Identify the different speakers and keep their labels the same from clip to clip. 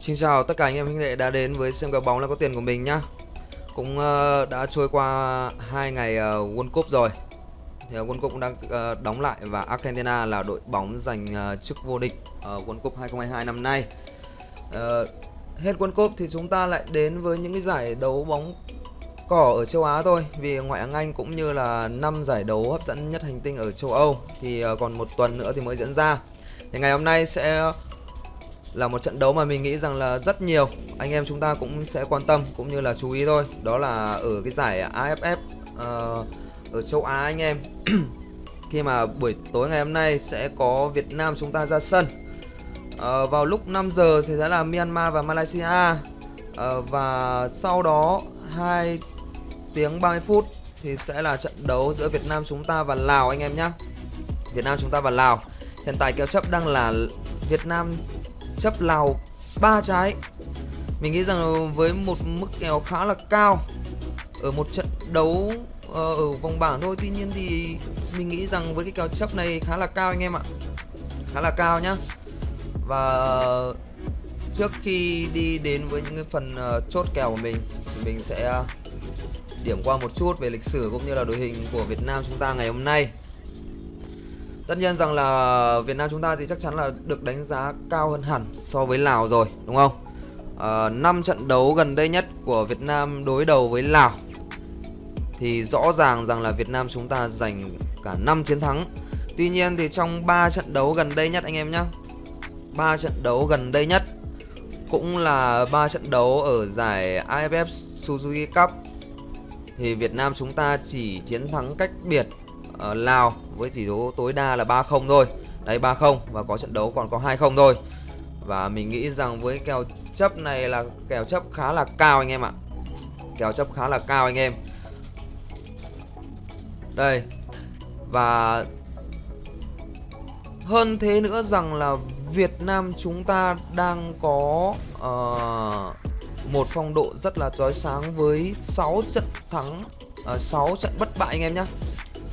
Speaker 1: Xin chào tất cả anh em huynh đệ đã đến với xem kèo bóng là có tiền của mình nhá. Cũng uh, đã trôi qua hai ngày uh, World Cup rồi. Thì uh, World Cup cũng đang uh, đóng lại và Argentina là đội bóng giành uh, chức vô địch ở World Cup 2022 năm nay. Uh, hết World Cup thì chúng ta lại đến với những cái giải đấu bóng cỏ ở châu Á thôi vì ngoại hạng Anh cũng như là năm giải đấu hấp dẫn nhất hành tinh ở châu Âu thì uh, còn một tuần nữa thì mới diễn ra. Thì ngày hôm nay sẽ là một trận đấu mà mình nghĩ rằng là rất nhiều anh em chúng ta cũng sẽ quan tâm cũng như là chú ý thôi. Đó là ở cái giải AFF uh, ờ, ở châu Á anh em. Khi mà buổi tối ngày hôm nay sẽ có Việt Nam chúng ta ra sân. Uh, vào lúc 5 giờ thì sẽ là Myanmar và Malaysia. Uh, và sau đó 2 tiếng 30 phút thì sẽ là trận đấu giữa Việt Nam chúng ta và Lào anh em nhé Việt Nam chúng ta và Lào. Hiện tại kèo chấp đang là Việt Nam chấp Lào ba trái. Mình nghĩ rằng với một mức kèo khá là cao ở một trận đấu ờ, ở vòng bảng thôi. Tuy nhiên thì mình nghĩ rằng với cái kèo chấp này khá là cao anh em ạ. Khá là cao nhá. Và trước khi đi đến với những cái phần ờ, chốt kèo của mình thì mình sẽ điểm qua một chút về lịch sử cũng như là đội hình của Việt Nam chúng ta ngày hôm nay. Tất nhiên rằng là Việt Nam chúng ta thì chắc chắn là được đánh giá cao hơn hẳn so với Lào rồi đúng không? Ờ, à, 5 trận đấu gần đây nhất của Việt Nam đối đầu với Lào thì rõ ràng rằng là Việt Nam chúng ta giành cả 5 chiến thắng. Tuy nhiên thì trong 3 trận đấu gần đây nhất anh em nhé 3 trận đấu gần đây nhất cũng là 3 trận đấu ở giải AFF Suzuki Cup thì Việt Nam chúng ta chỉ chiến thắng cách biệt Ờ, ở Lào với tỷ số tối đa là 3-0 thôi. Đấy 3-0 và có trận đấu còn có 2-0 thôi. Và mình nghĩ rằng với kèo chấp này là kèo chấp khá là cao anh em ạ. Kèo chấp khá là cao anh em. Đây. Và hơn thế nữa rằng là Việt Nam chúng ta đang có uh, một phong độ rất là chói sáng với 6 trận thắng ờ, uh, 6 trận bất bại anh em nhé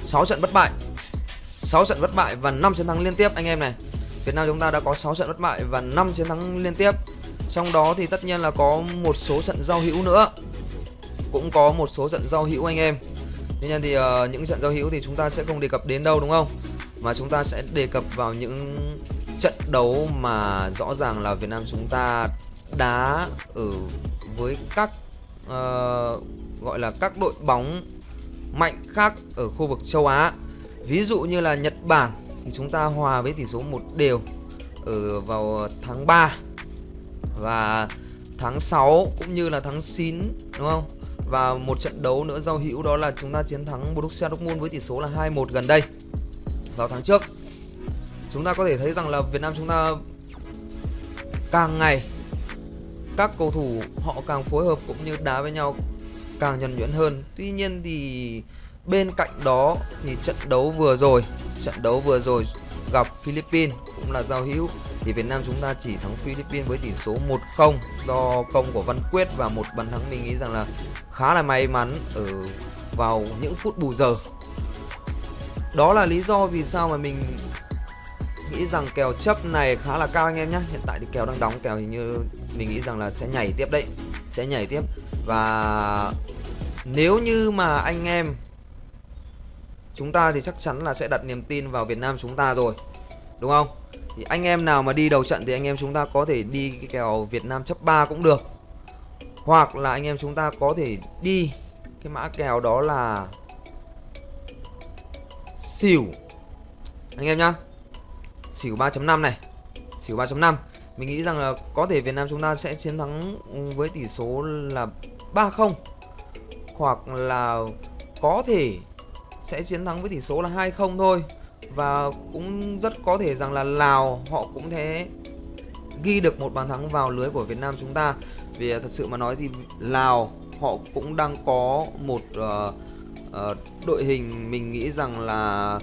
Speaker 1: 6 trận bất bại. 6 trận bất bại và 5 chiến thắng liên tiếp anh em này. Việt Nam chúng ta đã có 6 trận bất bại và 5 chiến thắng liên tiếp. Trong đó thì tất nhiên là có một số trận giao hữu nữa. Cũng có một số trận giao hữu anh em. Tuy nhiên thì uh, những trận giao hữu thì chúng ta sẽ không đề cập đến đâu đúng không? Mà chúng ta sẽ đề cập vào những trận đấu mà rõ ràng là Việt Nam chúng ta đá ở với các uh, gọi là các đội bóng mạnh khác ở khu vực châu Á. Ví dụ như là Nhật Bản thì chúng ta hòa với tỷ số một đều ở vào tháng 3 và tháng 6 cũng như là tháng 9 đúng không? Và một trận đấu nữa giao hữu đó là chúng ta chiến thắng Borussia Dortmund với tỷ số là 2-1 gần đây vào tháng trước. Chúng ta có thể thấy rằng là Việt Nam chúng ta càng ngày các cầu thủ họ càng phối hợp cũng như đá với nhau càng nhuần nhuyễn hơn. Tuy nhiên thì bên cạnh đó thì trận đấu vừa rồi, trận đấu vừa rồi gặp Philippines cũng là giao hữu. Thì Việt Nam chúng ta chỉ thắng Philippines với tỷ số 1-0 do công của Văn Quyết và một bàn thắng mình nghĩ rằng là khá là may mắn ở vào những phút bù giờ. Đó là lý do vì sao mà mình nghĩ rằng kèo chấp này khá là cao anh em nhé. Hiện tại thì kèo đang đóng, kèo hình như mình nghĩ rằng là sẽ nhảy tiếp đấy, sẽ nhảy tiếp và nếu như mà anh em chúng ta thì chắc chắn là sẽ đặt niềm tin vào Việt Nam chúng ta rồi. Đúng không? Thì anh em nào mà đi đầu trận thì anh em chúng ta có thể đi cái kèo Việt Nam chấp 3 cũng được. Hoặc là anh em chúng ta có thể đi cái mã kèo đó là xỉu. Anh em nhá. Xỉu 3.5 này. Xỉu 3.5. Mình nghĩ rằng là có thể Việt Nam chúng ta sẽ chiến thắng với tỷ số là 3-0 hoặc là có thể sẽ chiến thắng với tỷ số là 2-0 thôi. Và cũng rất có thể rằng là Lào họ cũng thế. Ghi được một bàn thắng vào lưới của Việt Nam chúng ta. Vì thật sự mà nói thì Lào họ cũng đang có một uh, uh, đội hình mình nghĩ rằng là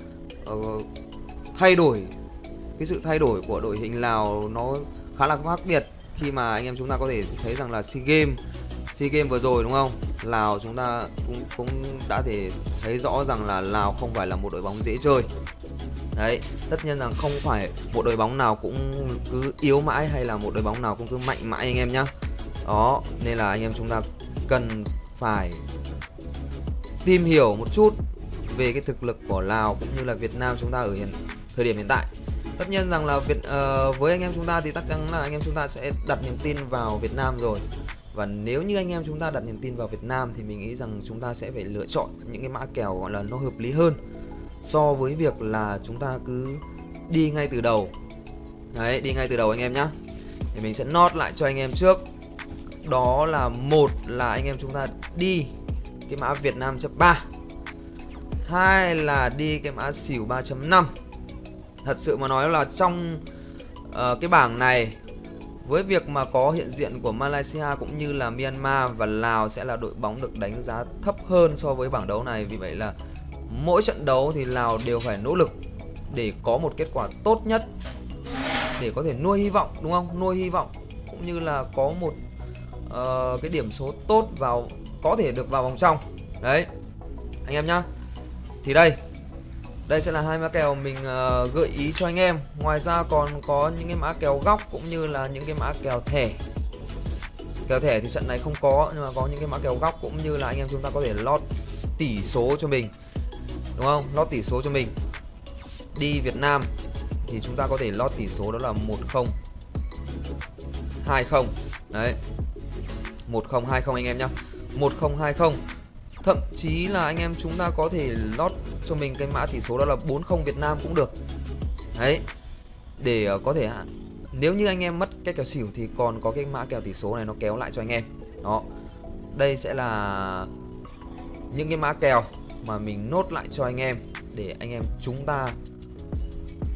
Speaker 1: uh, thay đổi. Cái sự thay đổi của đội hình Lào nó khá là khác biệt. Khi mà anh em chúng ta có thể thấy rằng là SEA Games SEA Games vừa rồi đúng không? Lào chúng ta cũng cũng đã thể thấy rõ rằng là Lào không phải là một đội bóng dễ chơi. Đấy, tất nhiên rằng không phải một đội bóng nào cũng cứ yếu mãi hay là một đội bóng nào cũng cứ mạnh mãi anh em nhá. Đó, nên là anh em chúng ta cần phải tìm hiểu một chút về cái thực lực của Lào cũng như là Việt Nam chúng ta ở hiện thời điểm hiện tại. Tất nhiên rằng là Việt uh, với anh em chúng ta thì chắc chắn là anh em chúng ta sẽ đặt niềm tin vào Việt Nam rồi. Và nếu như anh em chúng ta đặt niềm tin vào Việt Nam thì mình nghĩ rằng chúng ta sẽ phải lựa chọn những cái mã kèo gọi là nó hợp lý hơn so với việc là chúng ta cứ đi ngay từ đầu. Đấy, đi ngay từ đầu anh em nhá. Thì mình sẽ nốt lại cho anh em trước. Đó là một là anh em chúng ta đi cái mã Việt Nam chấp 3 hai là đi cái mã xỉu 3.5 thật sự mà nói là trong uh, cái bảng này với việc mà có hiện diện của Malaysia cũng như là Myanmar và Lào sẽ là đội bóng được đánh giá thấp hơn so với bảng đấu này. Vì vậy là mỗi trận đấu thì Lào đều phải nỗ lực để có một kết quả tốt nhất để có thể nuôi hy vọng đúng không? Nuôi hy vọng cũng như là có một uh, cái điểm số tốt vào có thể được vào vòng trong. Đấy anh em nhá. Thì đây đây sẽ là hai mã kèo mình uh, gợi ý cho anh em. Ngoài ra còn có những cái mã kèo góc cũng như là những cái mã kèo thẻ. Kèo thẻ thì trận này không có nhưng mà có những cái mã kèo góc cũng như là anh em chúng ta có thể lót tỷ số cho mình. Đúng không? Lót tỷ số cho mình. Đi Việt Nam thì chúng ta có thể lót tỷ số đó là 10 20 đấy. 1020 anh em nhá. 1020 Thậm chí là anh em chúng ta có thể lót cho mình cái mã tỷ số đó là 40 Việt Nam cũng được. Đấy, Để ờ, có thể Nếu như anh em mất cái kèo xỉu thì còn có cái mã kèo tỷ số này nó kéo lại cho anh em. Đó, Đây sẽ là những cái mã kèo mà mình nốt lại cho anh em Để anh em chúng ta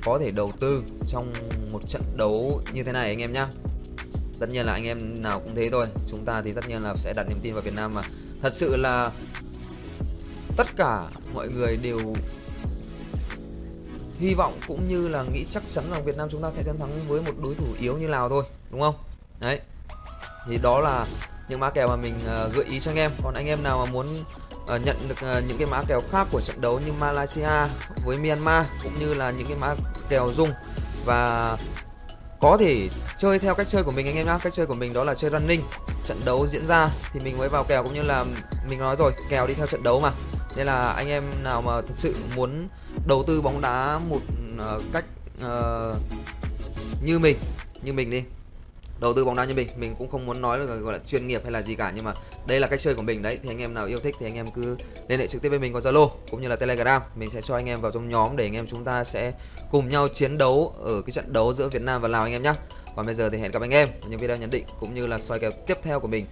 Speaker 1: có thể đầu tư trong một trận đấu như thế này anh em nhá. Tất nhiên là anh em nào cũng thế thôi, chúng ta thì tất nhiên là sẽ đặt niềm tin vào Việt Nam mà. Thật sự là tất cả mọi người đều hy vọng cũng như là nghĩ chắc chắn rằng Việt Nam chúng ta sẽ chiến thắng với một đối thủ yếu như Lào thôi đúng không? Đấy. Thì đó là những mã kèo mà mình uh, gợi ý cho anh em. Còn anh em nào mà muốn uh, nhận được uh, những cái mã kèo khác của trận đấu như Malaysia với Myanmar cũng như là những cái mã kèo dung và có thể chơi theo cách chơi của mình anh em nhá. Cách chơi của mình đó là chơi running. Trận đấu diễn ra thì mình mới vào kèo cũng như là mình nói rồi kèo đi theo trận đấu mà nên là anh em nào mà thật sự muốn đầu tư bóng đá một uh, cách uh, như mình như mình đi. Đầu tư bóng đá như mình mình cũng không muốn nói là gọi là chuyên nghiệp hay là gì cả nhưng mà đây là cách chơi của mình đấy. Thì anh em nào yêu thích thì anh em cứ liên hệ trực tiếp với mình qua zalo cũng như là telegram. Mình sẽ cho anh em vào trong nhóm để anh em chúng ta sẽ cùng nhau chiến đấu ở cái trận đấu giữa việt nam và lào anh em nhé còn bây giờ thì hẹn gặp anh em ở những video nhận định cũng như là soi kèo tiếp theo của mình.